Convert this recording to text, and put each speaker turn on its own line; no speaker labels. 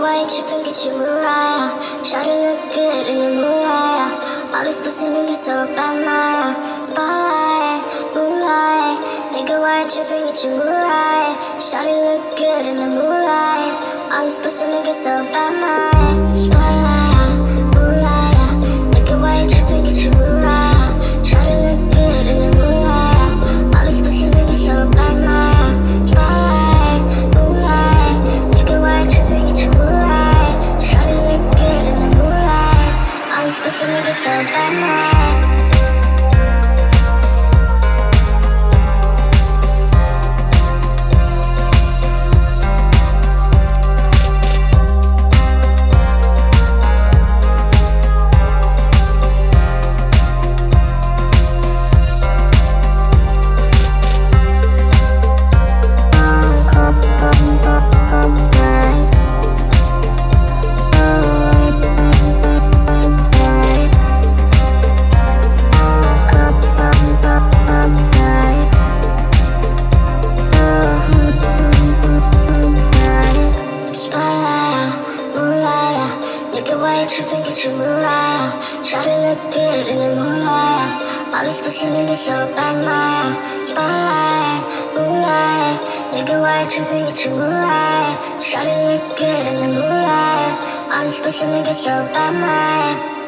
get you Mariah. Shawty look good in the moonlight. All these pussy niggas so bad, my spotlight, moonlight. Nigga, why you tripping? Get you Mariah. Shawty look good in the moonlight. All these pussy niggas so bad, my so bad, why you tripping? Get your Try to look good in the moonlight. All these pussy niggas so bad, my spotlight, moonlight, nigga, you tripping? Get your Try to look good in the moonlight. All these pussy niggas so bad, my